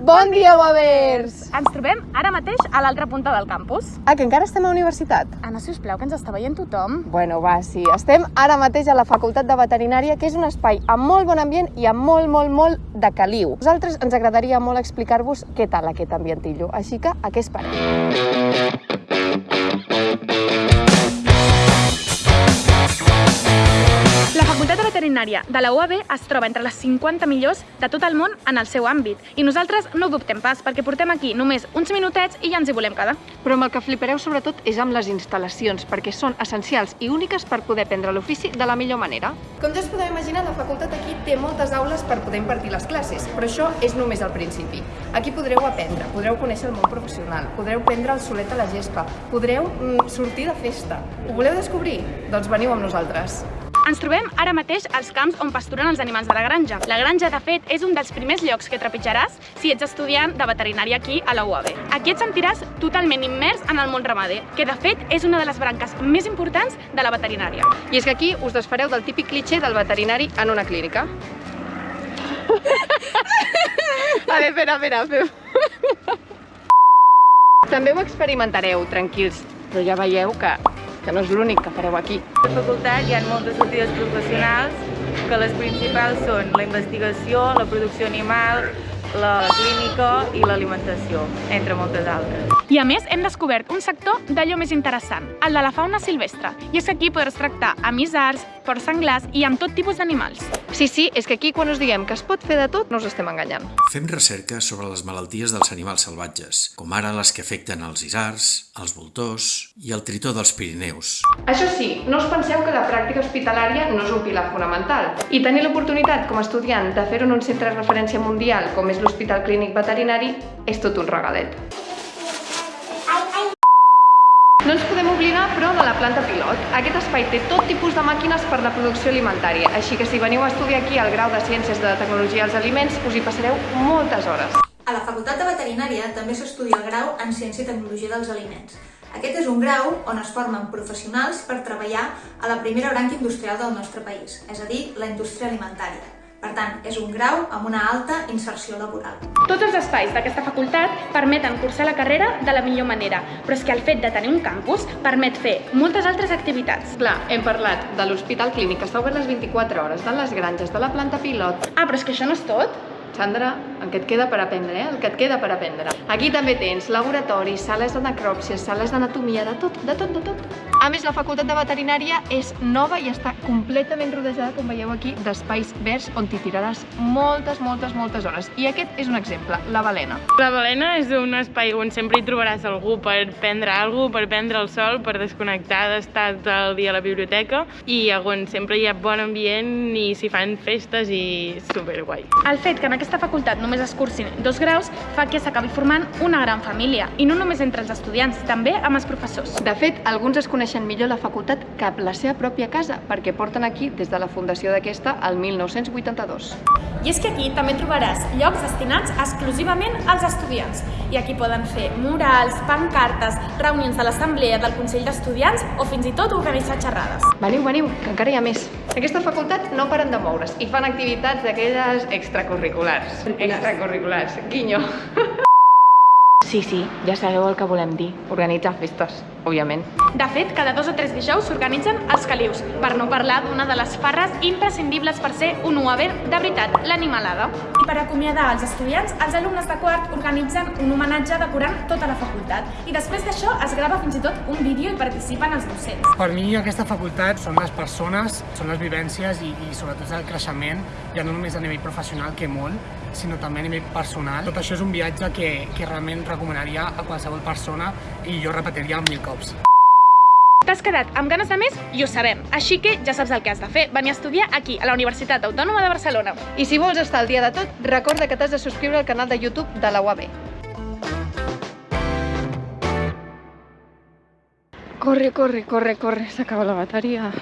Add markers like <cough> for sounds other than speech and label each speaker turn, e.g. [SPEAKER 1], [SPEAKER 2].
[SPEAKER 1] Bon dia, Wavers!
[SPEAKER 2] Ens trobem ara mateix a l'altra punta del campus.
[SPEAKER 1] Ah, que encara estem a universitat?
[SPEAKER 2] Anna, si us plau, que ens està veient tothom.
[SPEAKER 1] Bueno, va, sí. Estem ara mateix a la Facultat de Veterinària, que és un espai amb molt bon ambient i amb molt, molt, molt de caliu. Nosaltres ens agradaria molt explicar-vos què tal aquest ambientillo, així que a què espereu?
[SPEAKER 2] Veterinària de la UAB es troba entre les 50 millors de tot el món en el seu àmbit. I nosaltres no ho dubtem pas, perquè portem aquí només uns minutets i ja ens hi volem quedar.
[SPEAKER 1] Però amb el que flipareu sobretot és amb les instal·lacions, perquè són essencials i úniques per poder aprendre l'ofici de la millor manera. Com ja us podeu imaginar, la facultat aquí té moltes aules per poder impartir les classes, però això és només el principi. Aquí podreu aprendre, podreu conèixer el món professional, podreu prendre el solet a la gespa, podreu mm, sortir de festa. Ho voleu descobrir? Doncs veniu amb nosaltres.
[SPEAKER 2] Ens trobem ara mateix als camps on pasturen els animals de la granja. La granja, de fet, és un dels primers llocs que trepitjaràs si ets estudiant de veterinària aquí a la UAB. Aquí et sentiràs totalment immers en el món ramader, que de fet és una de les branques més importants de la veterinària.
[SPEAKER 1] I és que aquí us desfareu del típic clitxer del veterinari en una clínica. <laughs> A veure, espera, espera, espera. També ho experimentareu, tranquils, però ja veieu que, que no és l'únic que fareu aquí.
[SPEAKER 3] A la facultat hi ha moltes sortides professionals que les principals són la investigació, la producció animal, la clínica i l'alimentació, entre moltes altres.
[SPEAKER 2] I a més, hem descobert un sector d'allò més interessant, el de la fauna silvestre. I és que aquí podràs tractar amb isards, porcs senglars i amb tot tipus d'animals.
[SPEAKER 1] Sí, sí, és que aquí quan us diguem que es pot fer de tot, no us estem enganyant.
[SPEAKER 4] Fem recerca sobre les malalties dels animals salvatges, com ara les que afecten els isars, els voltors i el tritó dels Pirineus.
[SPEAKER 1] Això sí, no us penseu que la pràctica hospitalària no és un pilar fonamental. I tenir l'oportunitat com a estudiant de fer-ho en un centre de referència mundial com és l'Hospital Clínic Veterinari és tot un regalet. No ens podem oblidar, però, de la planta pilot. Aquest espai té tot tipus de màquines per la producció alimentària, així que si veniu a estudiar aquí el grau de Ciències de la Tecnologia dels Aliments, us hi passareu moltes hores.
[SPEAKER 5] A la Facultat de Veterinària també s'estudia el grau en Ciència i Tecnologia dels Aliments. Aquest és un grau on es formen professionals per treballar a la primera branca industrial del nostre país, és a dir, la indústria alimentària. Per tant, és un grau amb una alta inserció laboral.
[SPEAKER 2] Tots els espais d'aquesta facultat permeten cursar la carrera de la millor manera, però és que el fet de tenir un campus permet fer moltes altres activitats.
[SPEAKER 1] Clar, hem parlat de l'Hospital Clínic, que està obert les 24 hores, de les granges, de la planta pilot...
[SPEAKER 2] Ah, però és que això no és tot?
[SPEAKER 1] Sandra, el que et queda per aprendre, eh? El que et queda per aprendre. Aquí també tens laboratoris, sales de necròpsia, sales d'anatomia, de tot, de tot, de tot. A més, la facultat de veterinària és nova i està completament rodejada, com veieu aquí, d'espais verds on t'hi tiraràs moltes, moltes, moltes hores. I aquest és un exemple, la balena.
[SPEAKER 6] La balena és un espai on sempre hi trobaràs algú per prendre alguna cosa, per prendre el sol, per desconnectar d'estar tot el dia a la biblioteca i on sempre hi ha bon ambient i s'hi fan festes i superguai.
[SPEAKER 2] El fet que en aquesta facultat només es cursin dos graus fa que s'acabi formant una gran família, i no només entre els estudiants, també amb els professors.
[SPEAKER 1] De fet, alguns es coneixen millor la facultat que la seva pròpia casa, perquè porten aquí des de la fundació d'aquesta al 1982.
[SPEAKER 2] I és que aquí també trobaràs llocs destinats exclusivament als estudiants. I aquí poden fer murals, pancartes, reunions de l'assemblea del Consell d'Estudiants o fins i tot organitzar xerrades.
[SPEAKER 1] Veniu, veniu, que encara hi ha més. Aquesta facultat no paren de moure's i fan activitats d'aquelles extracurriculars. Extracurriculars, guinyo. Sí, sí, ja sabeu el que volem dir. Organitzar festes, òbviament.
[SPEAKER 2] De fet, cada dos o tres dijous s'organitzen els calius, per no parlar d'una de les farres imprescindibles per ser un UAB de veritat, l'animalada. I per acomiadar els estudiants, els alumnes de quart organitzen un homenatge decorant tota la facultat. I després d'això es grava fins i tot un vídeo i participen els docents.
[SPEAKER 7] Per mi aquesta facultat són les persones, són les vivències i, i sobretot el creixement, ja no només a nivell professional, que molt, sinó també a nivell personal. Tot això és un viatge que, que realment recomanaria a qualsevol persona i jo repetiria mil cops.
[SPEAKER 2] T'has quedat amb ganes de més? I ho sabem. Així que ja saps el que has de fer. Venir a estudiar aquí, a la Universitat Autònoma de Barcelona.
[SPEAKER 1] I si vols estar al dia de tot, recorda que t'has de subscriure al canal de YouTube de la UAB. Corre, corre, corre, corre, s'acaba la bateria.